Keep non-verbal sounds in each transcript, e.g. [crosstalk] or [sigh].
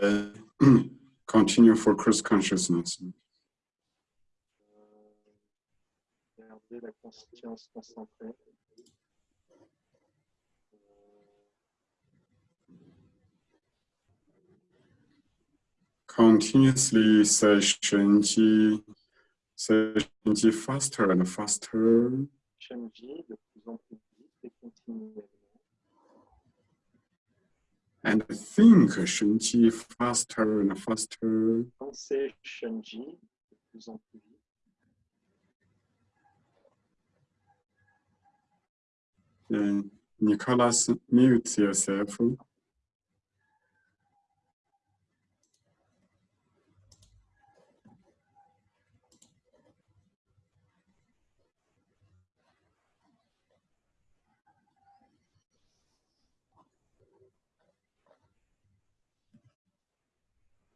Uh, [clears throat] continue for cross consciousness. Continuously say Shenji, say Shenji faster and faster. Shenji de plus en plus vite et. And think Shenji faster and faster. Pensez Shenji de plus en plus vite. And Nicholas, mute yourself.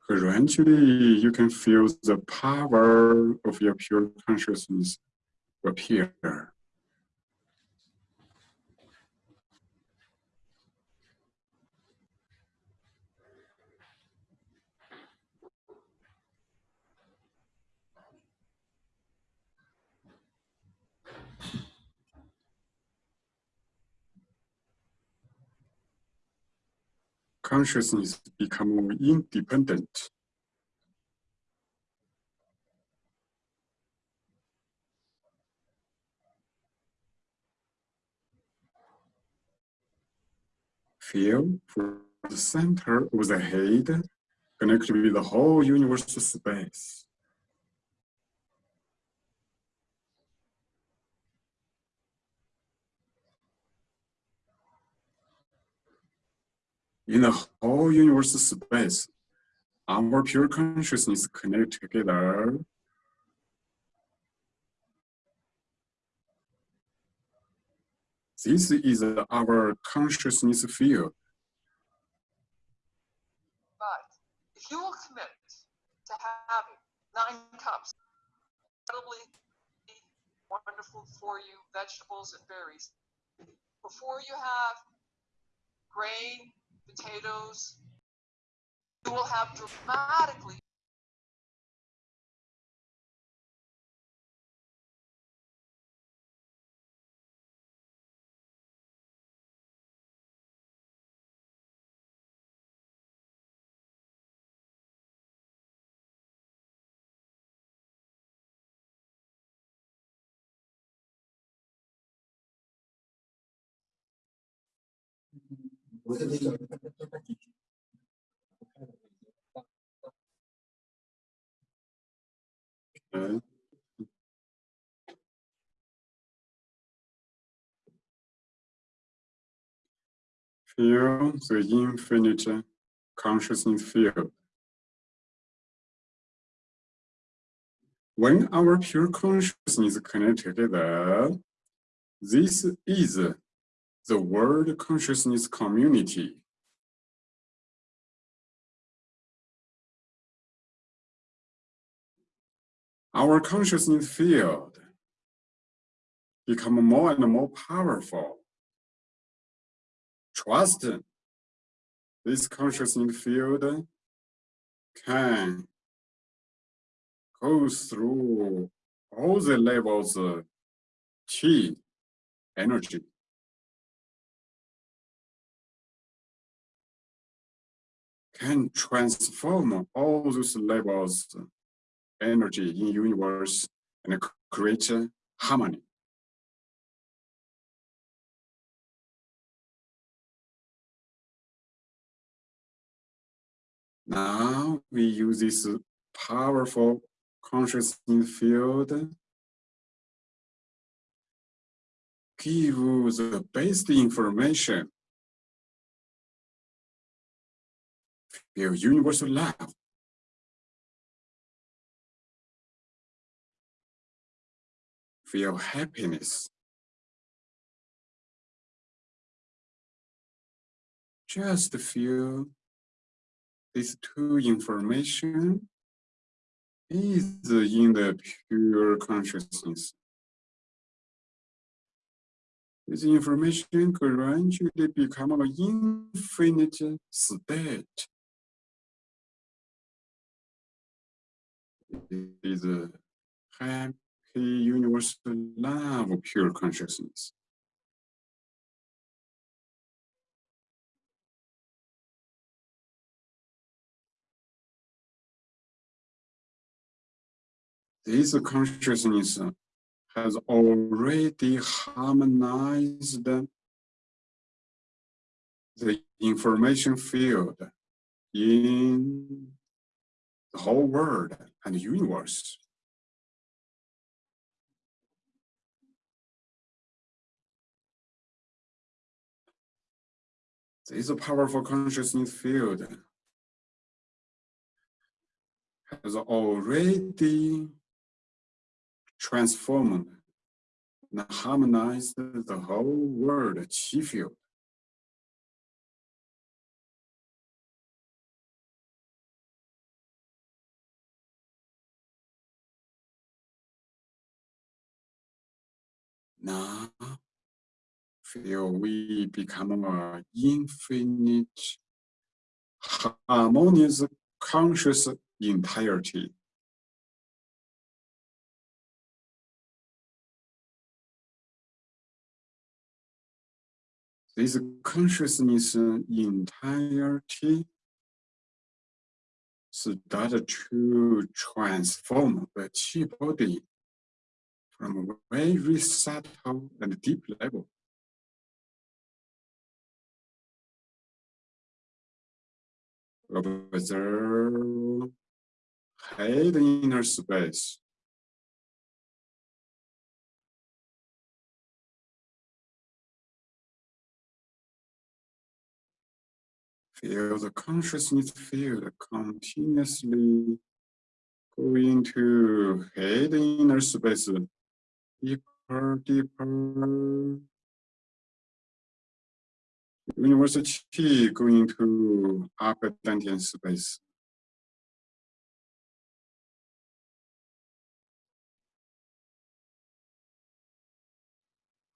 Gradually, you can feel the power of your pure consciousness appear. Consciousness become more independent. Feel for the center of the head connected with the whole universe space. In the whole universe space, our pure consciousness connect together. This is our consciousness field. But if you will commit to having nine cups, incredibly wonderful for you vegetables and berries, before you have grain, potatoes, you will have dramatically Okay. Feel the infinite consciousness field. When our pure consciousness is connected together, this is the world consciousness community. Our consciousness field become more and more powerful. Trust this consciousness field can go through all the levels of chi energy. Can transform all those levels energy in universe and create harmony. Now we use this powerful consciousness field give the best information your universal love feel happiness. Just feel these two information is in the pure consciousness. This information gradually become an infinite state is a happy universal love of pure consciousness. This consciousness has already harmonized the information field in the whole world and universe. This powerful consciousness field has already transformed and harmonized the whole world chi field. Now, feel we become a infinite, harmonious, conscious entirety. This consciousness entirety started to transform the chi body from a very subtle and deep level. Observe head inner space. Feel the consciousness field continuously going to head inner space deeper, deeper. Universal Qi going to upper Dantian space.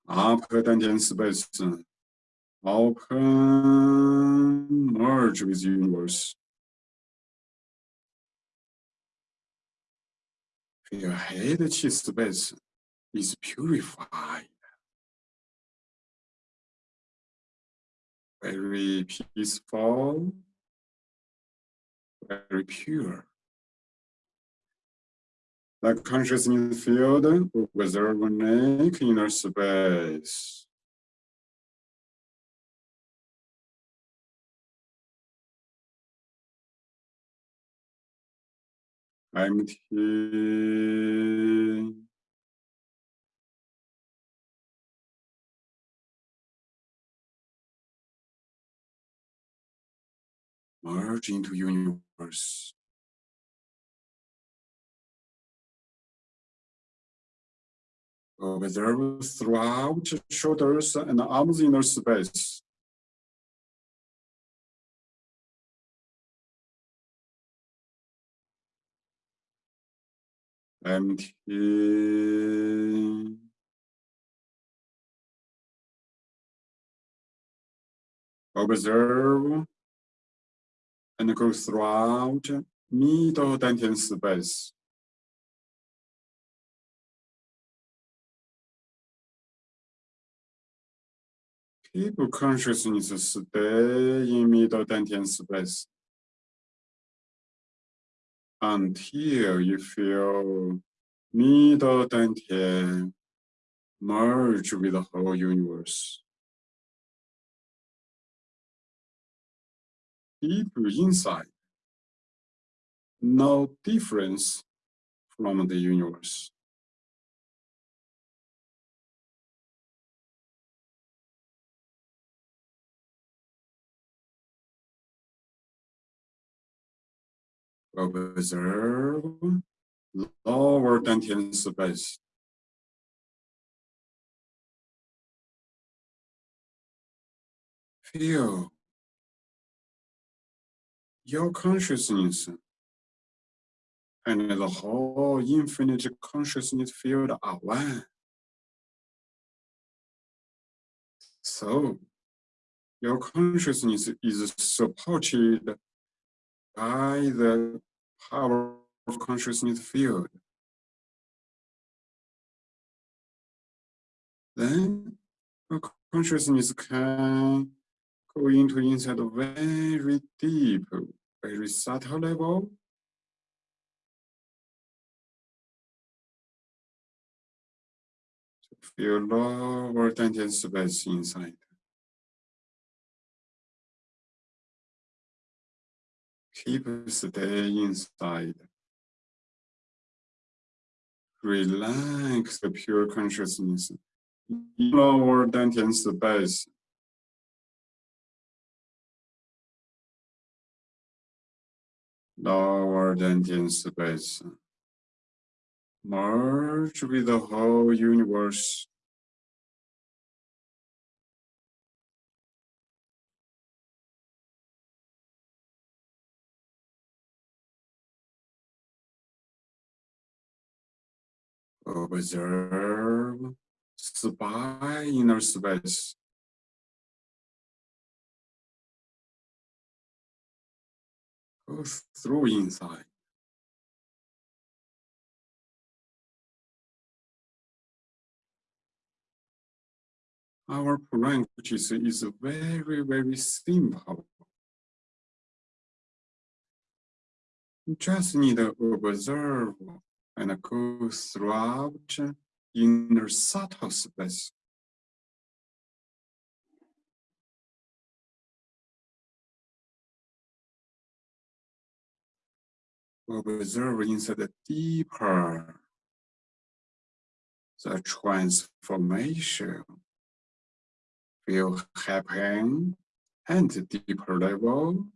Upper Dantian space. Open, merge with universe. Your head chi space is purified. Very peaceful, very pure. The consciousness field observe neck inner space. empty merge into universe. Observe throughout shoulders and arms inner space. empty. Observe and go throughout middle dantian space. Keep consciousness stay in middle dantian space until you feel middle dantian merge with the whole universe. Deep inside, no difference from the universe. Observe lower dantian space. Feel your consciousness and the whole infinite consciousness field are one. So, your consciousness is supported by the power of consciousness field. Then consciousness can go into inside very deep, very subtle level. To feel lower dantian space inside. Keep stay inside. Relax the pure consciousness. Lower dantian space. Lower dantian space. Merge with the whole universe. observe spy inner space. Go through inside. Our language is very, very simple. Just need to observe and go throughout inner subtle space. Observe inside the deeper the transformation will happen and deeper level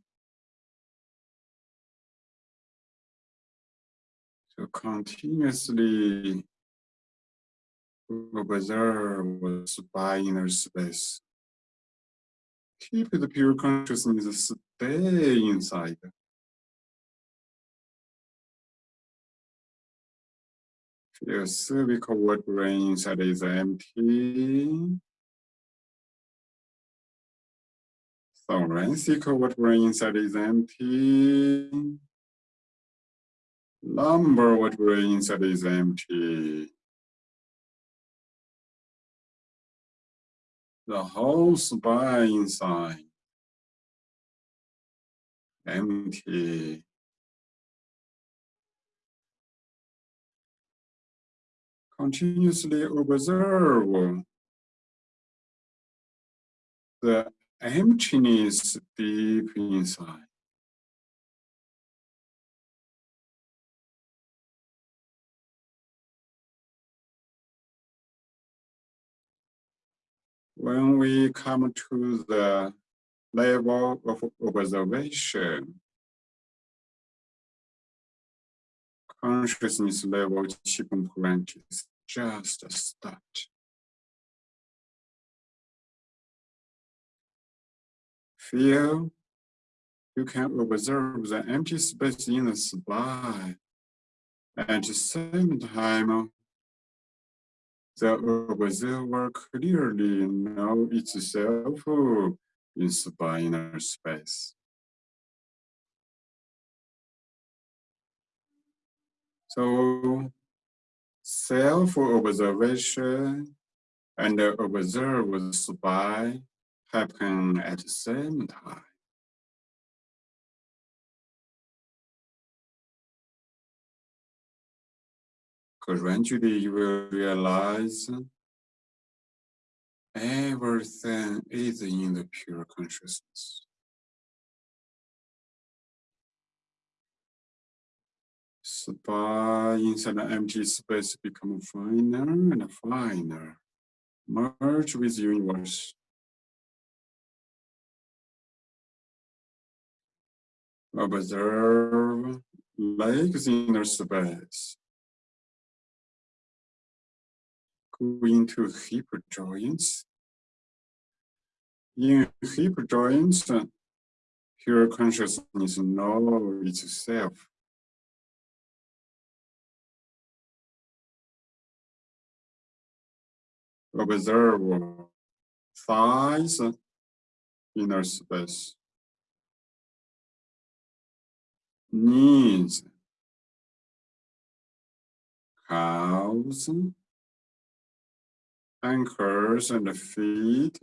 to continuously observe by inner space. Keep the pure consciousness stay inside. Feel cervical vertebrae inside is empty. Thoracic vertebrae inside is empty lumbar vertebra inside is empty. The whole spine inside empty. Continuously observe the emptiness deep inside. when we come to the level of observation, consciousness level Qigong practice just start. Feel you can observe the empty space in the spine. At the same time, the observer clearly know itself in spinal space. So self-observation and observe spine happen at the same time. Gradually, you will realize everything is in the pure consciousness. Spy inside the empty space become finer and finer. Merge with universe. Observe legs inner space. Go into hip joints. In hip joints, pure uh, consciousness knows itself. observe size inner space. Needs cows anchors and feet.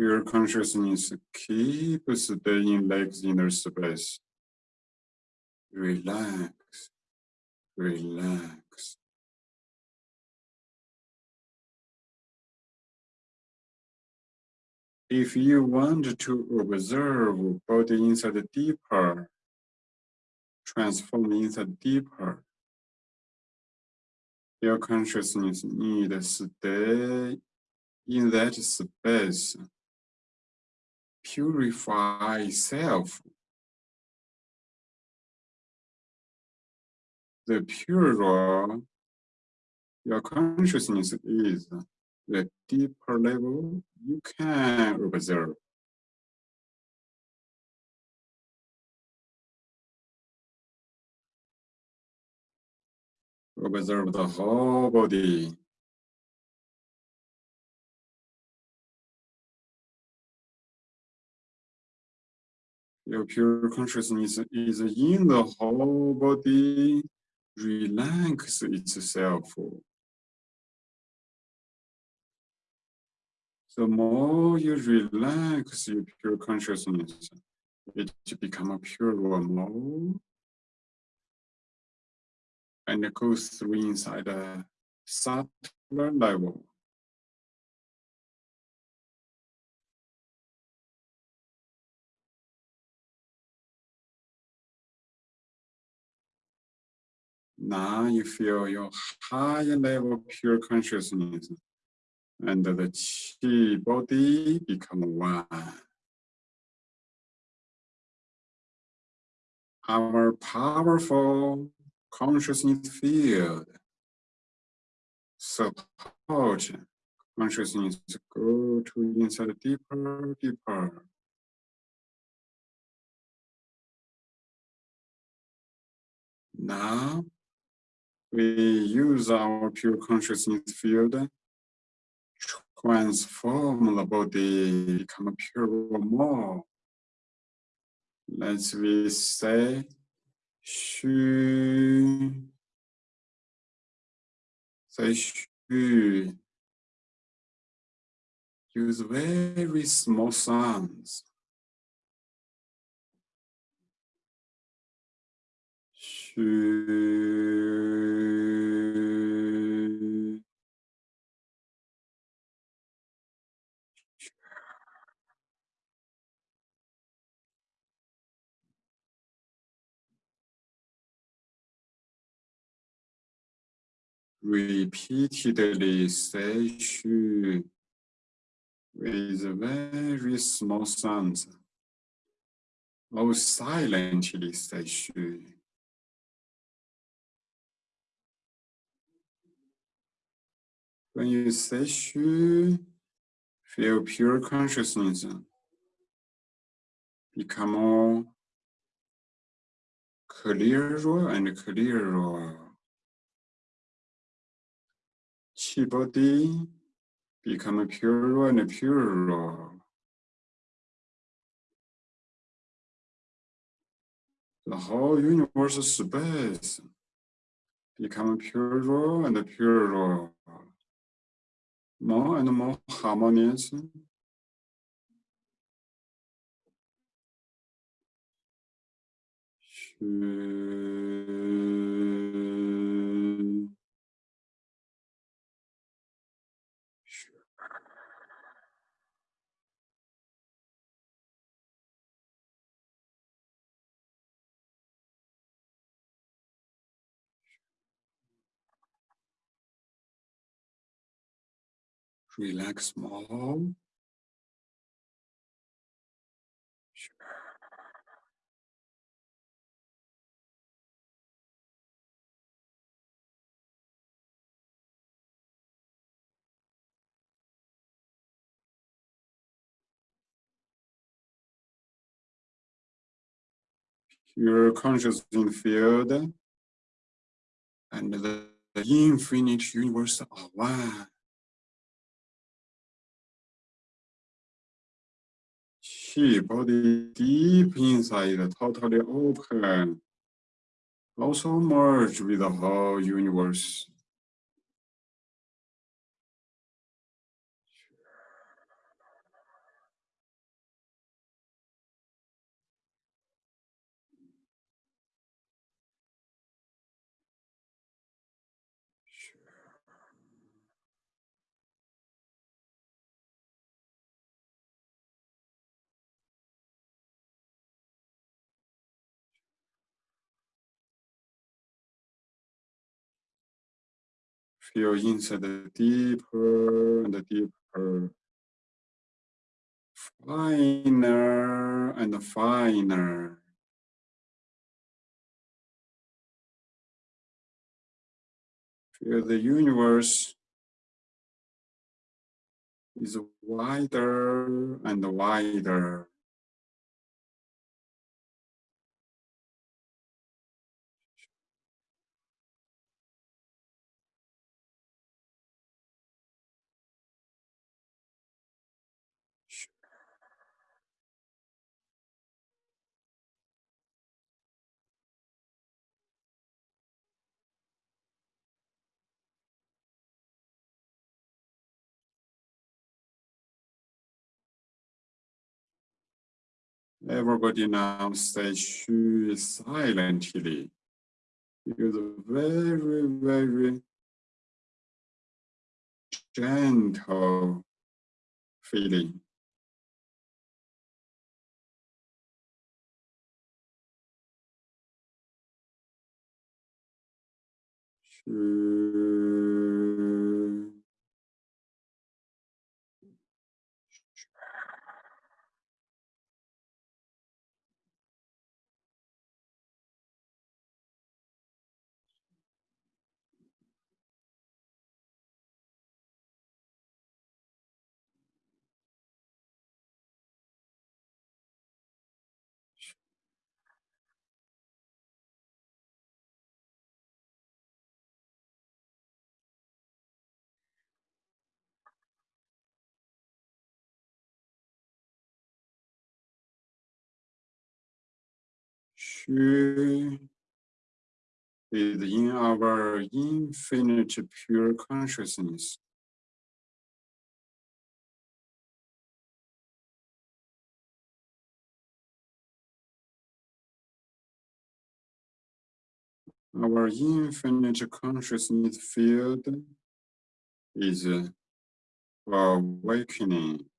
Pure consciousness keeps staying legs in their space. Relax, relax. If you want to observe body inside deeper, transform inside deeper, your consciousness needs to stay in that space, purify itself. The purer your consciousness is, the deeper level you can observe. Observe the whole body. Your pure consciousness is in the whole body, relax itself. The more you relax your pure consciousness, it become a pure more, and it goes through inside a subtler level. Now you feel your higher level pure consciousness and the chi body become one. Our powerful consciousness field support consciousness to go to inside deeper, deeper. Now we use our pure consciousness field transform the body, become pure more. Let's we say, Shu, say Shu. Use very small sounds. Repeatedly say shu with very small sounds or silently say shu. When you say shu, feel pure consciousness become more clearer and clearer. Chi body become purer and purer. The whole universe space become purer and purer, more and more harmonious. Relax more. Your conscious field and the infinite universe are one. Chi body deep inside, totally open. Also merge with the whole universe. Feel inside the uh, deeper and uh, deeper. Finer and finer. Feel the universe is wider and wider. Everybody now stay shu silently. The very, very gentle feeling. Shu. Shu is in our infinite pure consciousness. Our infinite consciousness field is uh, awakening.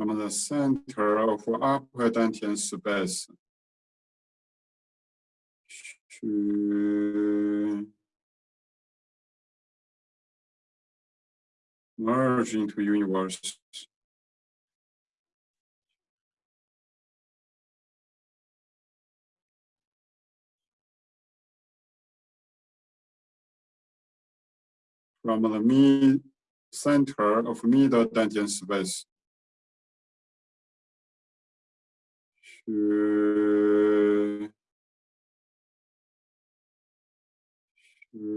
From the center of upper dantian space. Shu. Merge into universe. From the mid center of middle dantian space. Shu. Shu.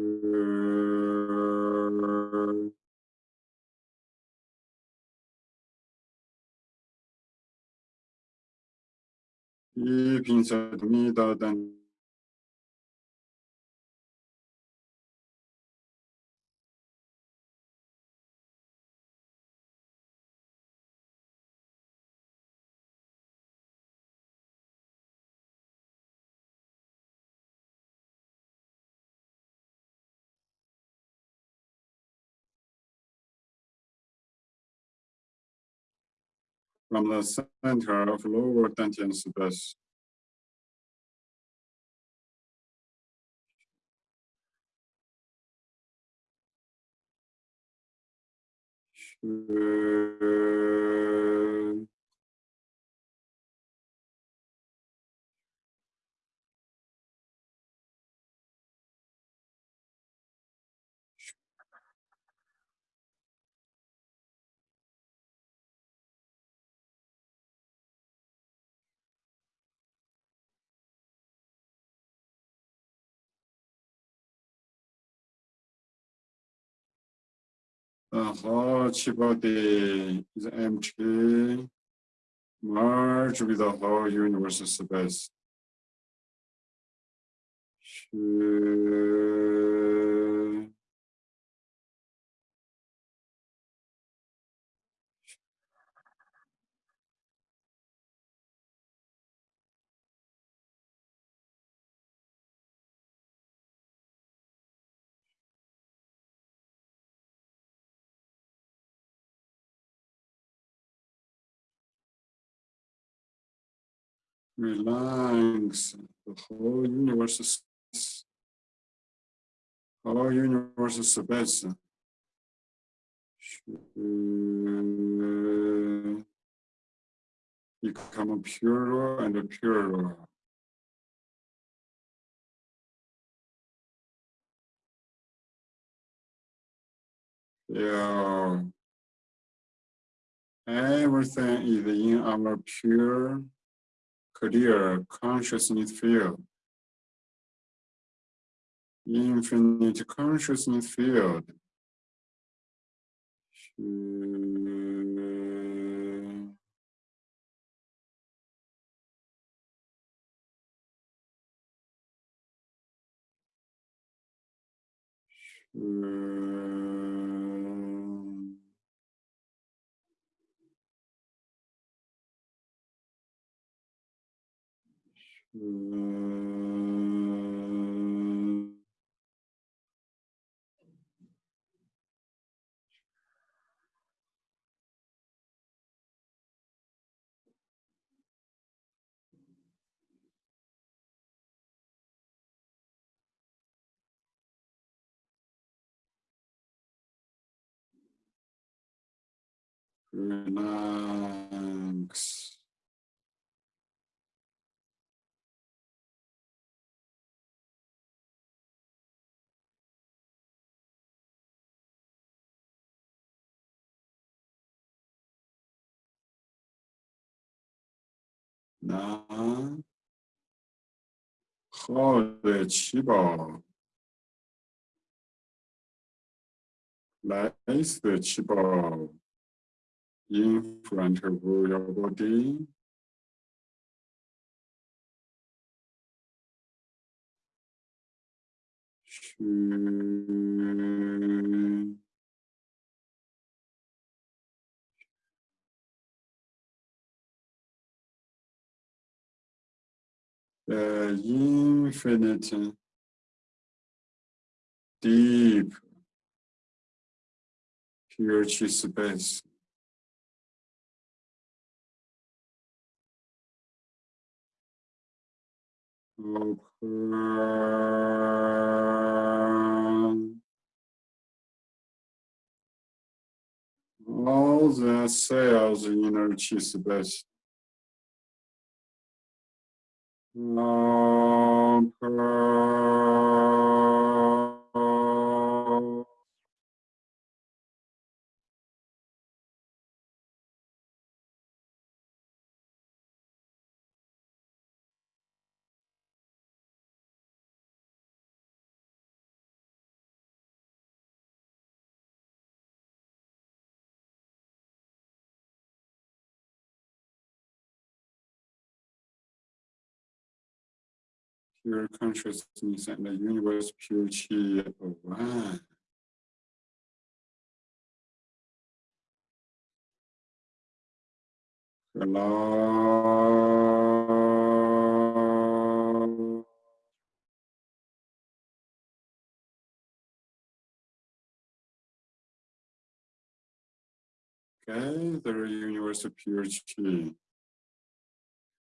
Deep inside the middle dan- from the center of lower dantian space. heart chi body is empty, merge with the whole universe space. Should relax the whole universe is whole universe is space should become purer and purer. Yeah. Everything is in our pure clear consciousness field. Infinite consciousness field. Relax. نه. خال چی با. لایس چی با. این فرانت رویا بودی شو. The infinite deep chi space. Open all the cells in inner space open pure consciousness and the universe pure chi of one. Hello. gather universal pure chi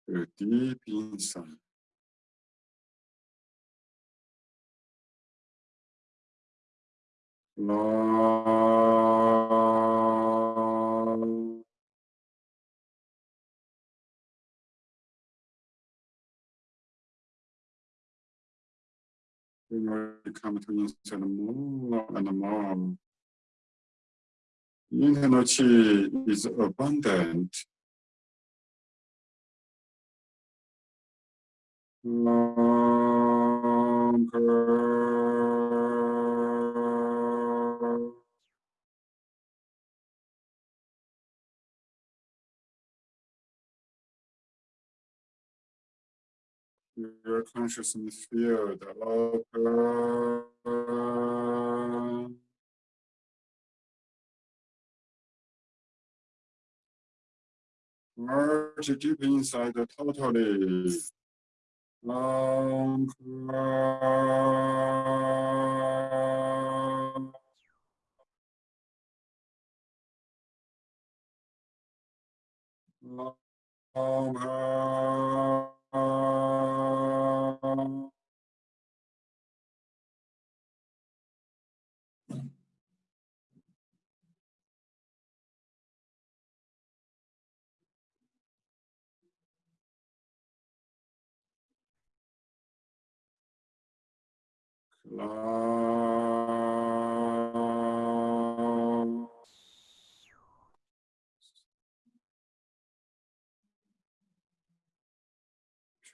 to deep inside. come to you to the moon and the mom. Yinhanochi is abundant. Long Your consciousness field open. Merge deep inside totally. Longer. Longer.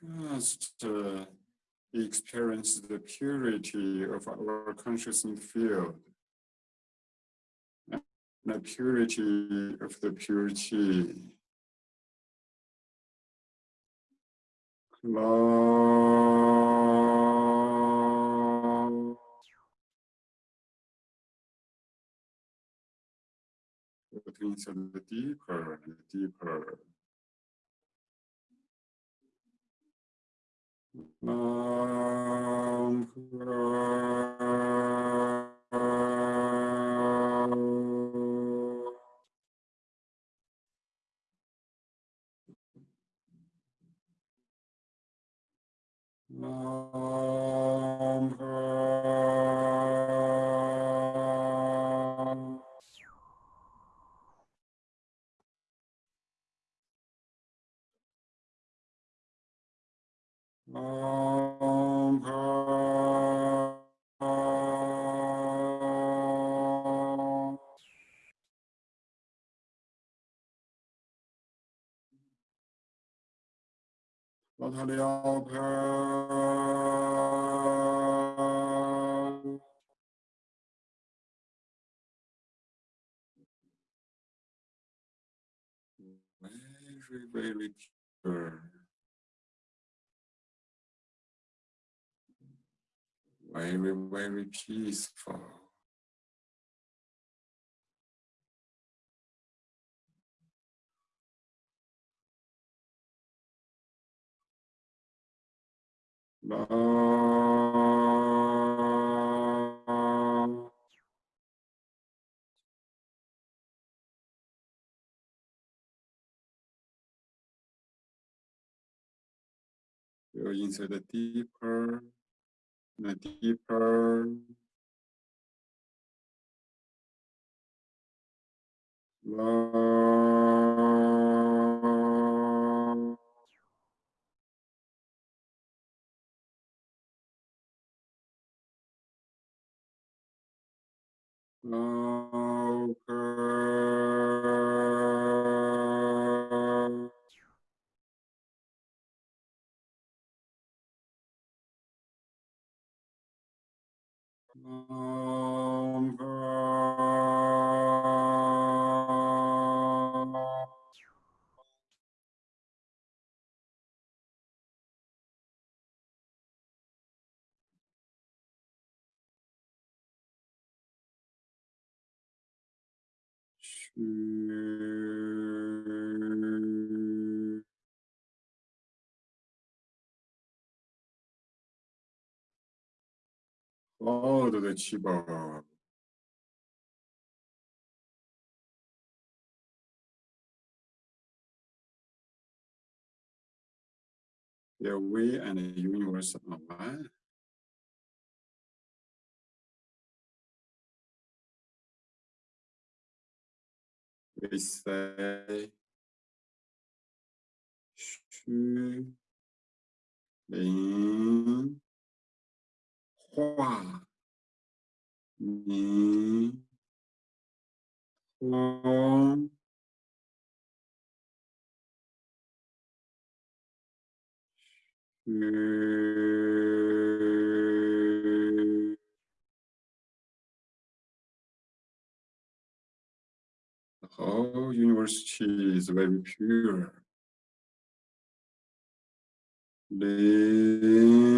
Just uh, experience the purity of our consciousness field. and The purity of the purity. Long. Inside the deeper and deeper. Longer. Very, very. Very, peaceful. Long. Go inside the deeper, the deeper. Long. Longer. Хода да chi body. Yeah, we and the universe are one. We say 虚灵化明通虚 Oh, the whole universe is very pure. Lin.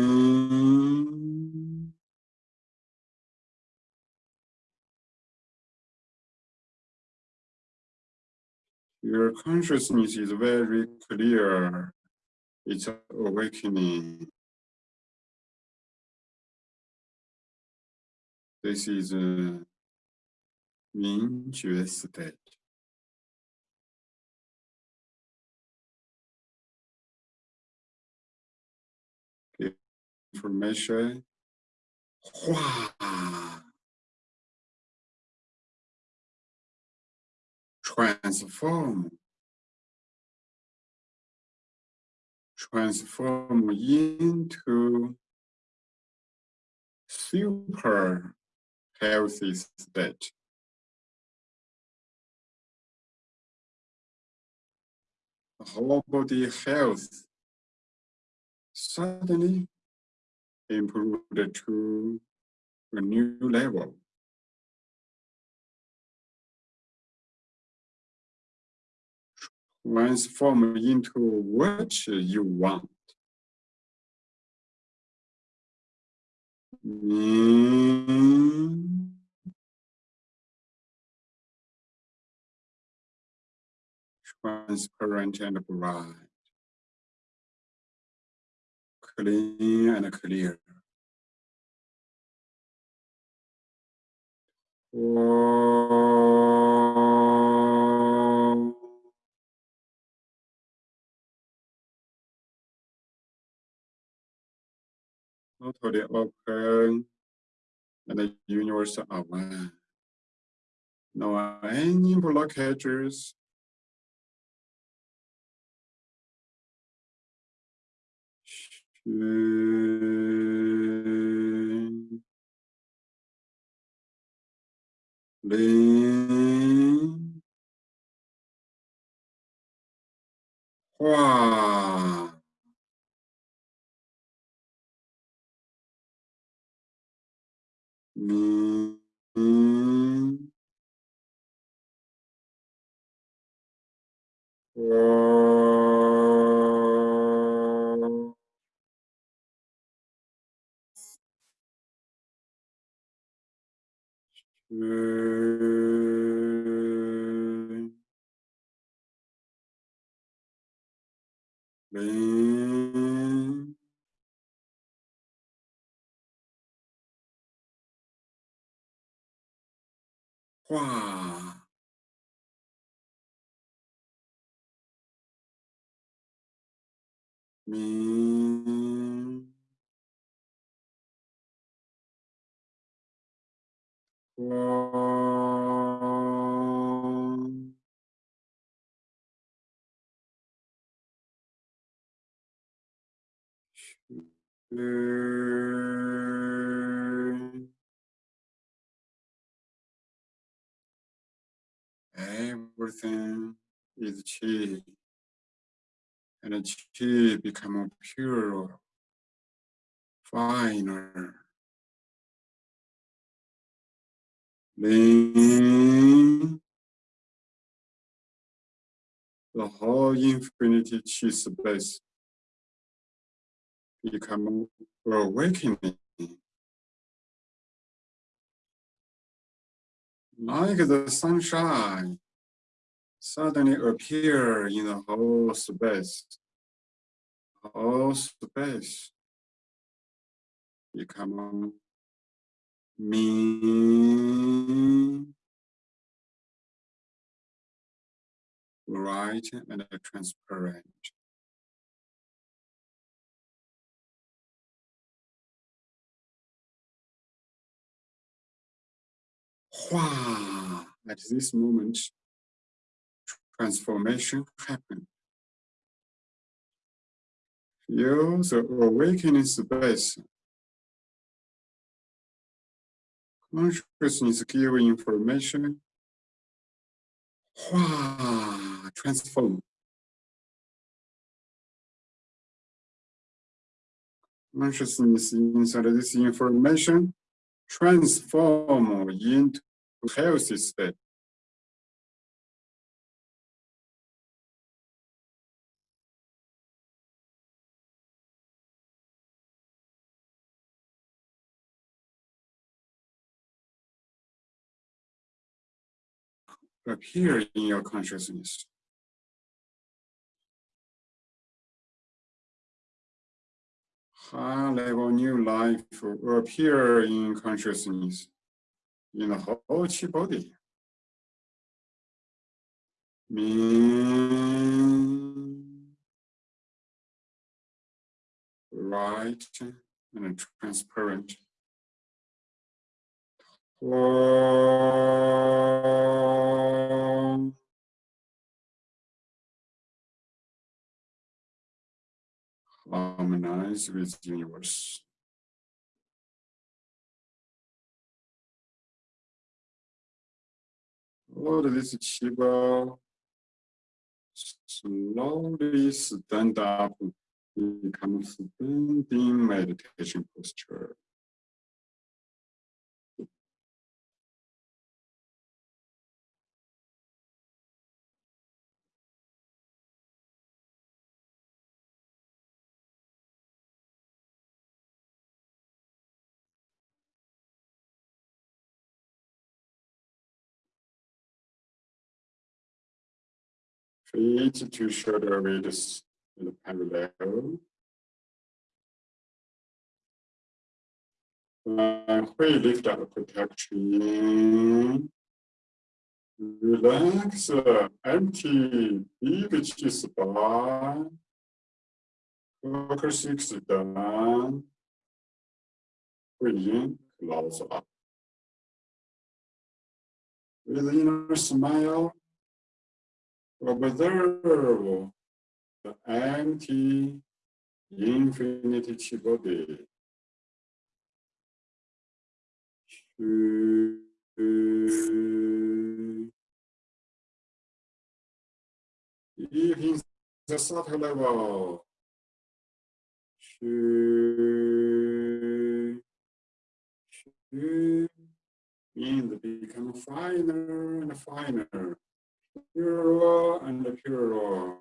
Your consciousness is very clear. It's awakening. This is a 明觉 state. Information. 化 transform transform into super healthy state. Whole body health suddenly improved to a new level. Transform into what you want. Mm. Transparent and bright. Clean and clear. Oh. Totally open and the universe are one. No any blockages. 嗯，零画嗯。哇！明光。Everything is chi, and chi become pure, finer. Then the whole infinity chi space become awakening. Like the sunshine suddenly appear in the whole space. Whole space become me, bright and transparent. Wow. At this moment, transformation happened. Feel the awakening space. Consciousness give information. Wow, transform. Consciousness inside this information transform into healthy state. Appear in your consciousness. High level new life will appear in consciousness in the whole chi body. Mean, right and transparent. Harmonize with the universe. All this chi body slowly stand up, become standing meditation posture. Feet to shoulder widths in the parallel. Uh, we lift up protection. Relax, uh, empty, big chest spine. Focus six down. Breathe in, close up. With inner smile, observe the empty infinity body. Even the subtle level. Means become finer and finer purer and pure purer.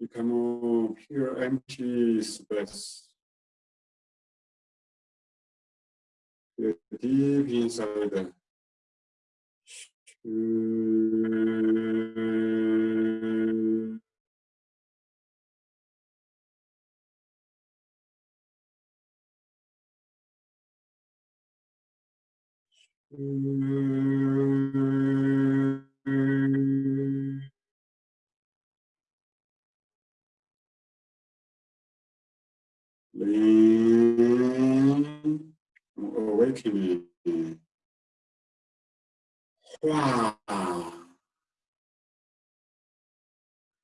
Become pure empty space. Deep inside. Awakening.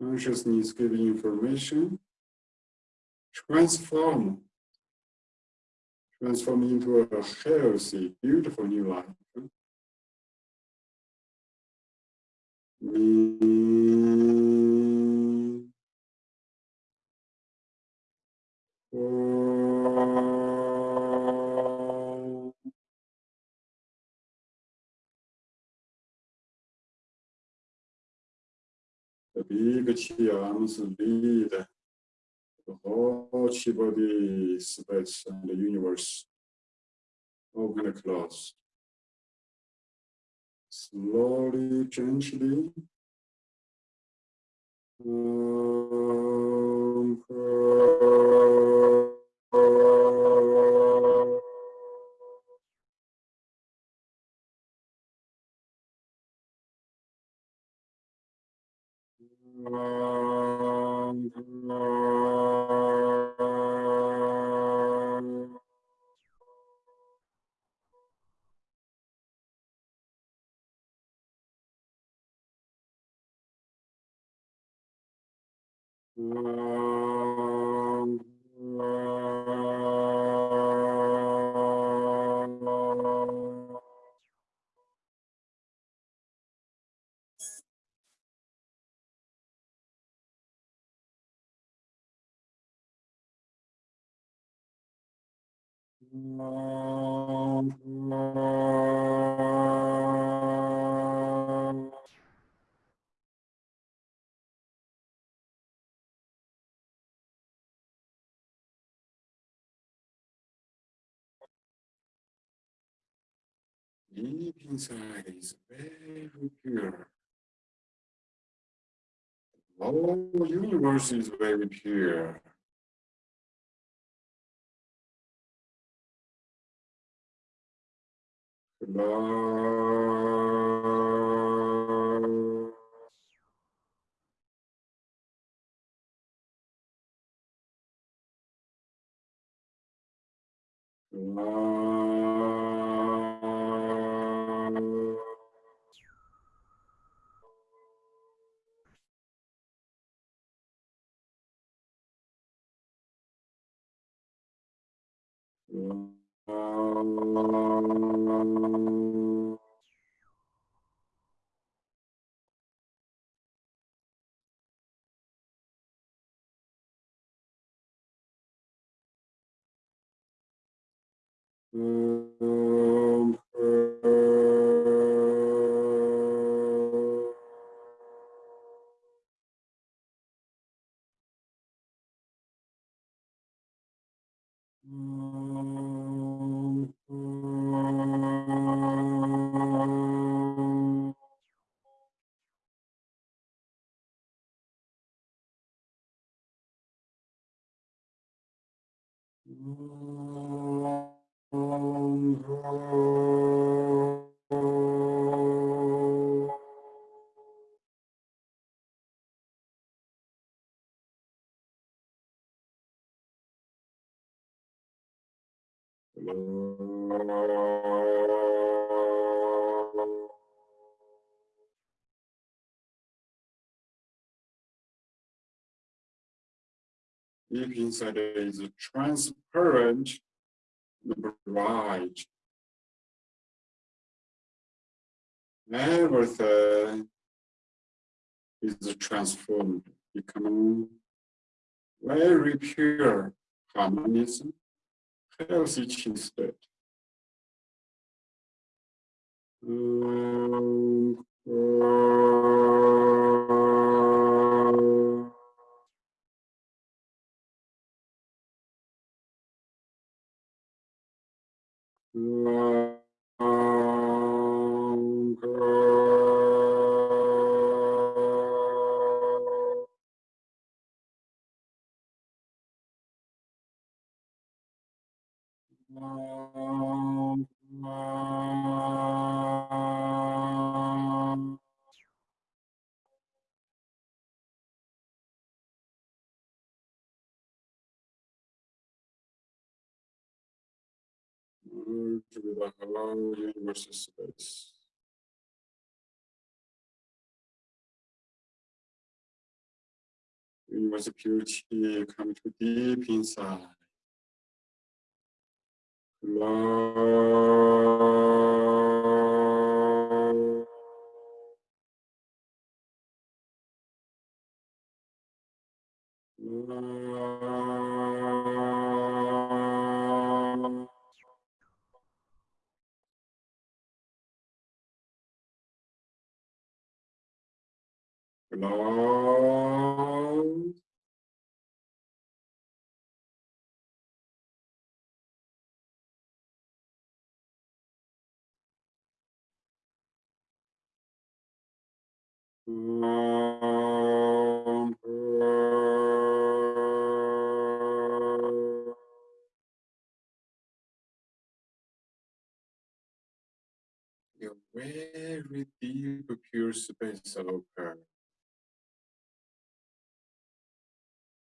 Consciousness giving information. Transform. Transform into a healthy, beautiful new life. The chi arms lead the whole chi body space and the universe. Open and close slowly, gently. Um, uh, inside is very pure. Whole universe is very pure. Love. Love. Love. Deep inside is transparent, bright. Everything is transformed, becoming very pure, harmonious, healthy state. Um, uh, Longer. Longer. Merge with the whole universe space. Universe purity come to deep inside. Love. Uh, space base occur.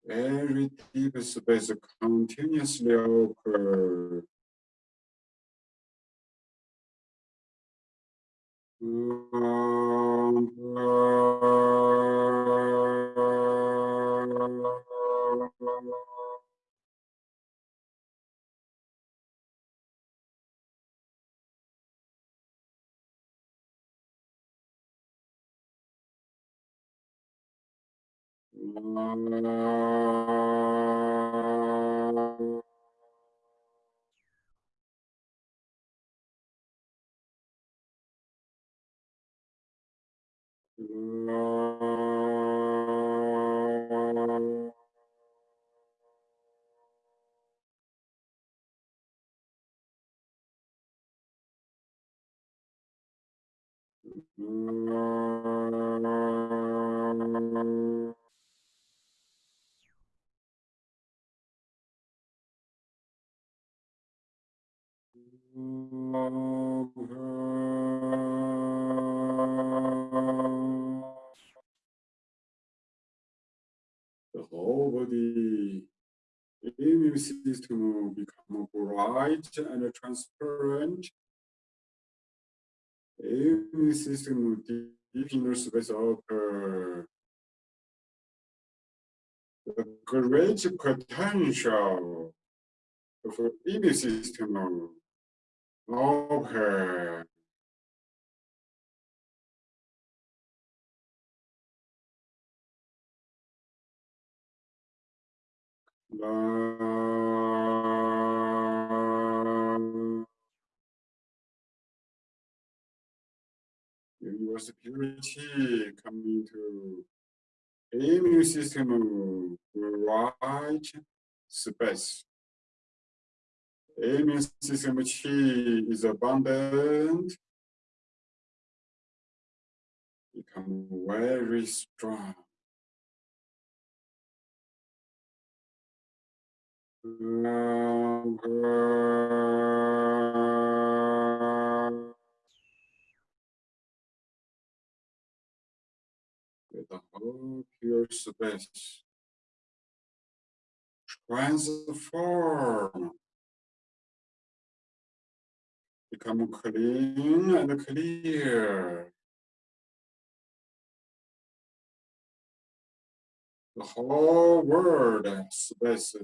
Very deep space continuously occur. Um, Mm-hmm. The whole body immune system become bright and transparent. Immune system deep inner space open. The great potential of immune system open. Love. Uh, your security coming to immune system right space. Immune system chi is abundant. Become very strong. Love. With the whole pure space. Transform. Become clean and clear. The whole world space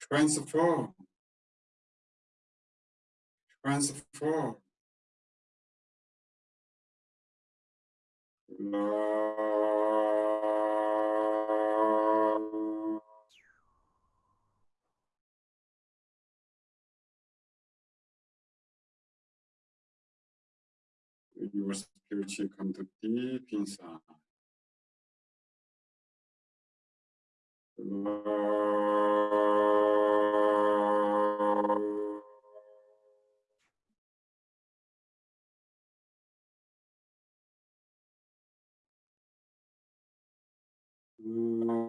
transform. Transform. Love. Your spiritual deep inside. Love. Love.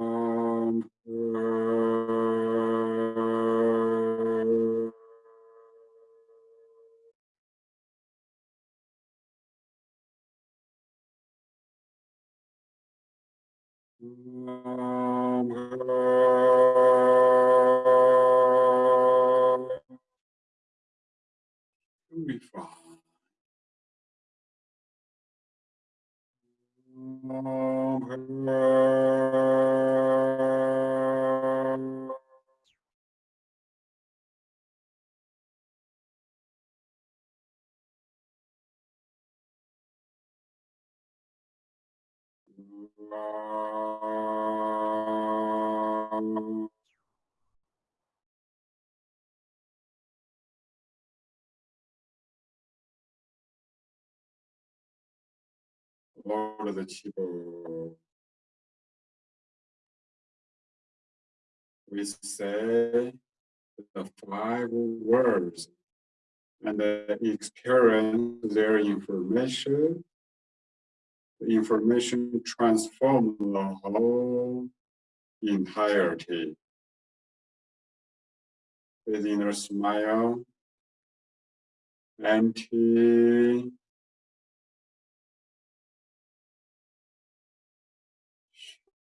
Of the. We say the five words and experience their information. The information transform the whole entirety. Within a smile, empty,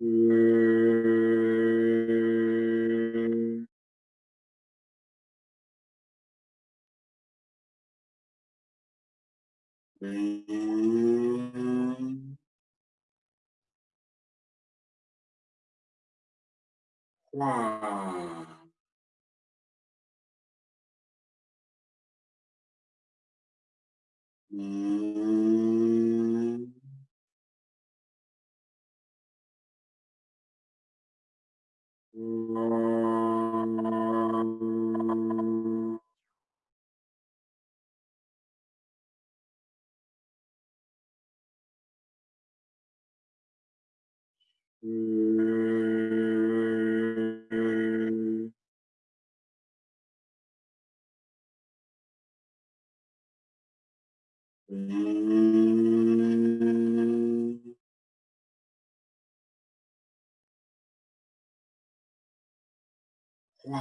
Mm. Mm. Mm. 哇！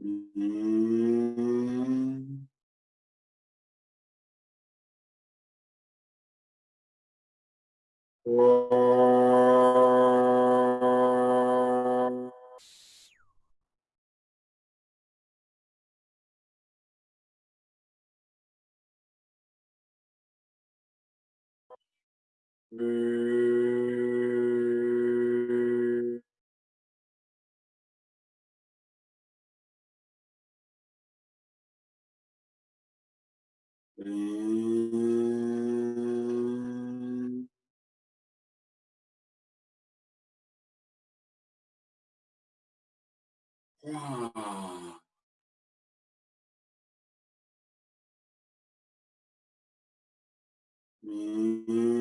嗯。嗯，嗯，哇，嗯。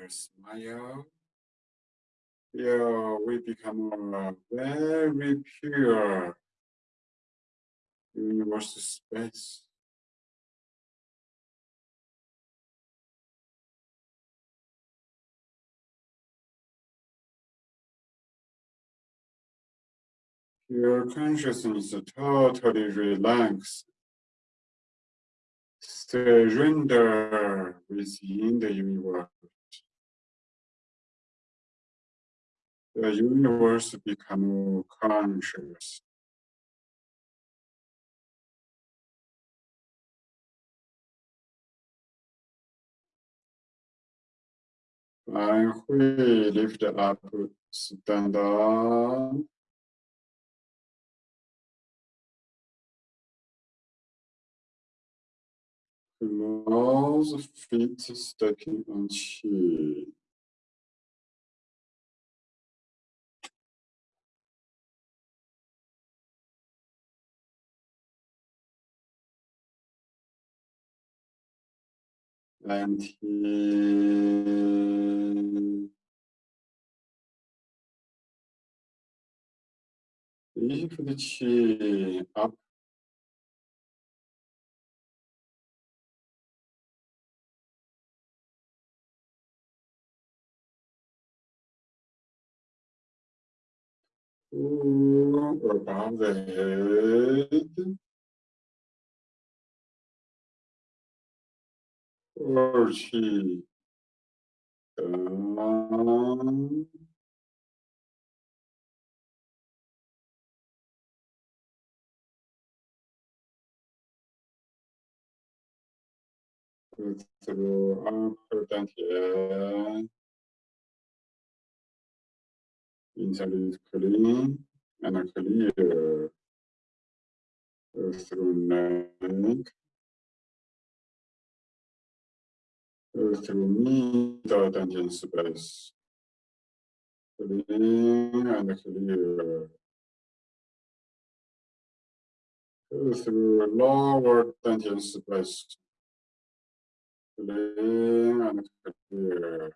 Inner smile. Here we become a very pure universal space. Your consciousness totally relaxed. Surrender within the universe. The universe become conscious. 来回 lift up, stand up. Close feet stepping on chi. And he lift the chi uh, up above the head. Or chi down. Through upper dantian. Inside is clean and clear. Through neck. Through middle dantian space. Clean and clear. Through lower dantian space. Clean and clear.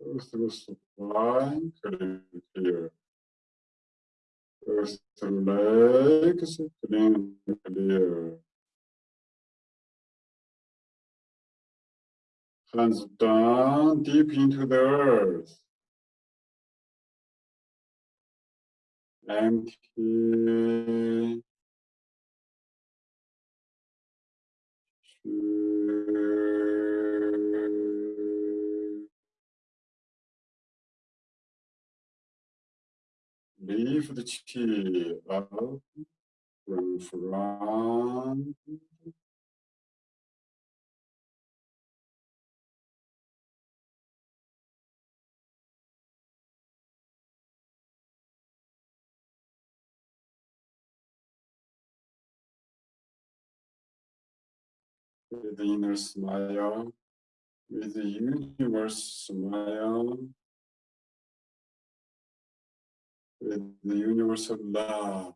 Through spine, clean and clear. Through legs, clean clear. Hands down deep into the earth. Empty. Leave the chi up from front The inner smile, with the universe smile, with the universal love.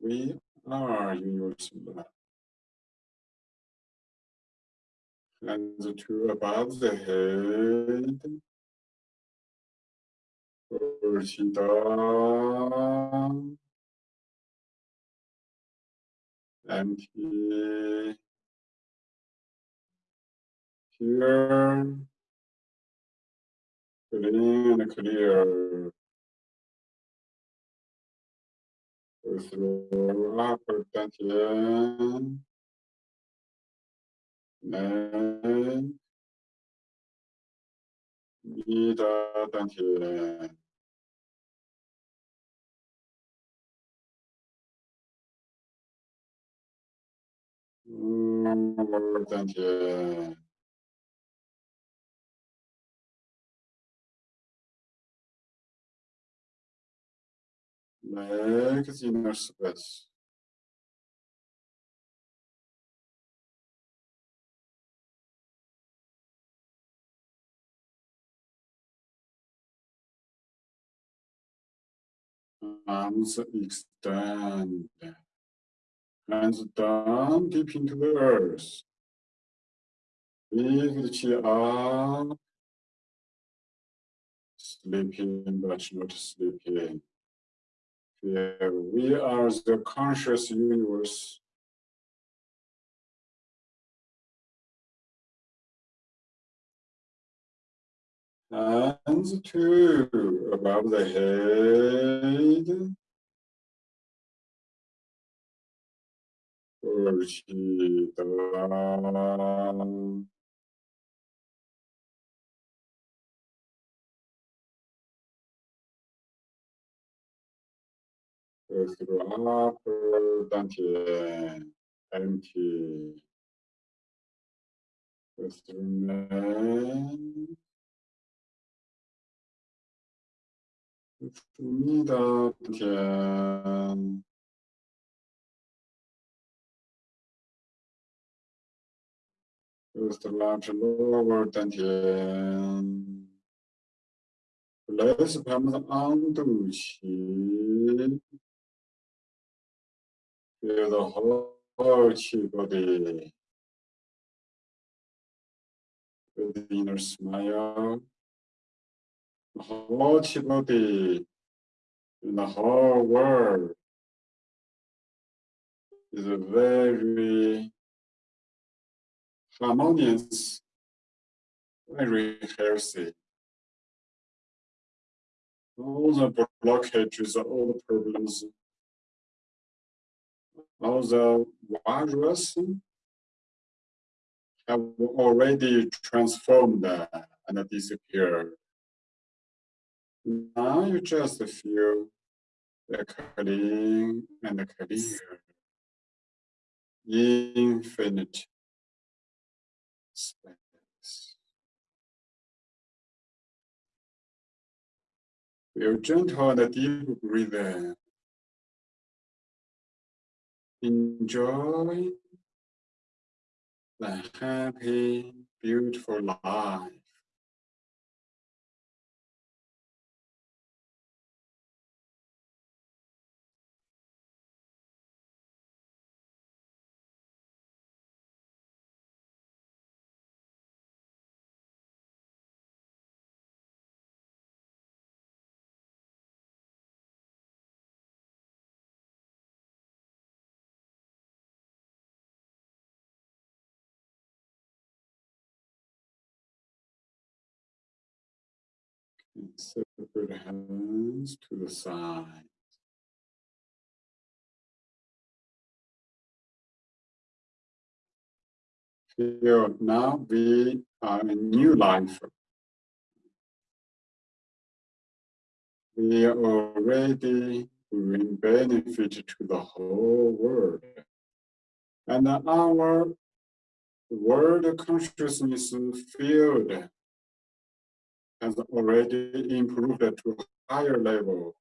We are universal love. Hands to above the head. Empty. Uh, here. Clean and clear. Through upper dantian. Neck. Middle dantian. Lower dantian. Make the inner space. Hands down deep into the earth. The chi up. Sleeping but not sleeping. Yeah, we are the conscious universe. Hands to above the head. Chi down. Go through upper dantian, empty. Go through neck. Go through middle dantian. Go through large lower dantian. Place palms on 肚脐. Feel the whole chi body. With the inner smile. The whole chi body in the whole world is a very harmonious, very healthy. All the blockages, all the problems, all the virus have already transformed and disappeared. Now you just feel the clean and the clear, infinite space. Feel gentle and deep breathing. Enjoy the happy, beautiful life. Separate hands to the side. Feel now we are a new life. we are already bring benefit to the whole world. And our world consciousness field has already improved to a higher level.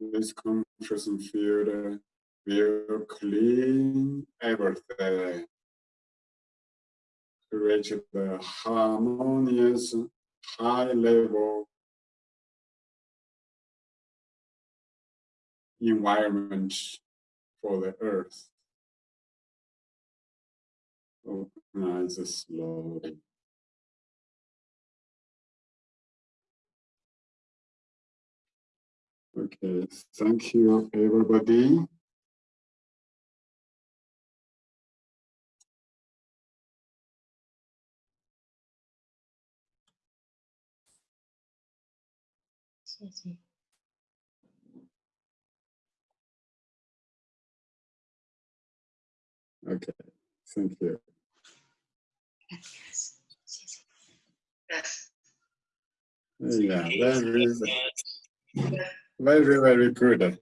This consciousness field will clean everything, reach the harmonious high level environment for the earth. Eyes slowly. Okay, thank you everybody. Okay, thank you. Yes. Yes. Yeah, that is very, very good.